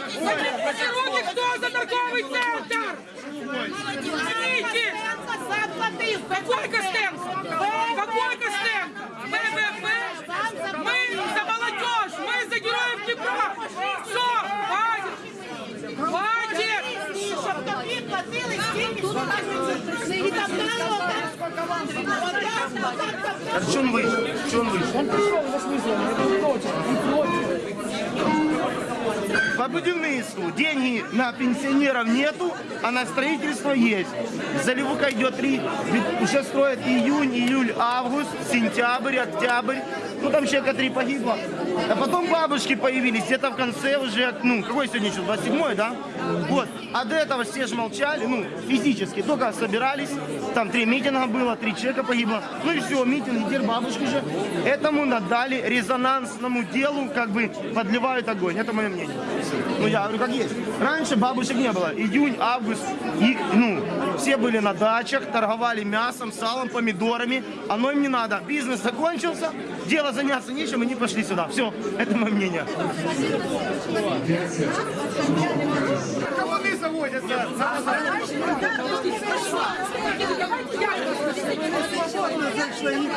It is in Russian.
Поднимите руки, кто за торговый центр? Поднимите! Какой Костенко? Какой Костенко? ББП? Мы за молодежь, мы за героев Днепра. Все, хватит! Хватит! Щоб тобі платили стільки, що наші і там народа. Так что он вышел? Что он вышел? Он пришел, По будівництву деньги на пенсионеров нету, а на строительство есть. Заливука идет три, уже строят июнь, июль, август, сентябрь, октябрь. Ну там человека три погибло. А потом бабушки появились где-то в конце уже, ну какой сегодня еще, 27 да? Вот. А до этого все же молчали, ну физически, только собирались. Там три митинга было, три человека погибло. Ну и все, митинг, теперь бабушки же. Этому надали резонансному делу, как бы подливают огонь. Это мое мнение. Ну я говорю, как есть. Раньше бабушек не было. Июнь, август, и, ну, все были на дачах, торговали мясом, салом, помидорами. Оно им не надо. Бизнес закончился, дело заняться нечем, и они пошли сюда. Все, это мое мнение. Заводятся? Зайшли.